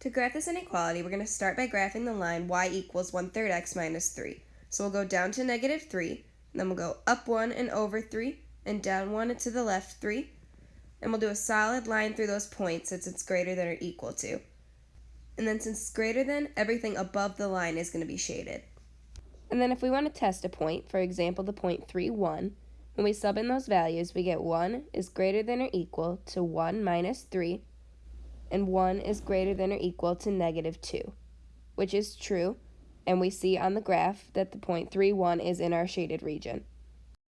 To graph this inequality, we're going to start by graphing the line y equals 1 third x minus 3. So we'll go down to negative 3, and then we'll go up 1 and over 3, and down 1 and to the left 3. And we'll do a solid line through those points since it's greater than or equal to. And then since it's greater than, everything above the line is going to be shaded. And then if we want to test a point, for example the point 3, 1, when we sub in those values, we get 1 is greater than or equal to 1 minus 3, and 1 is greater than or equal to negative 2, which is true, and we see on the graph that the point 3, 1 is in our shaded region.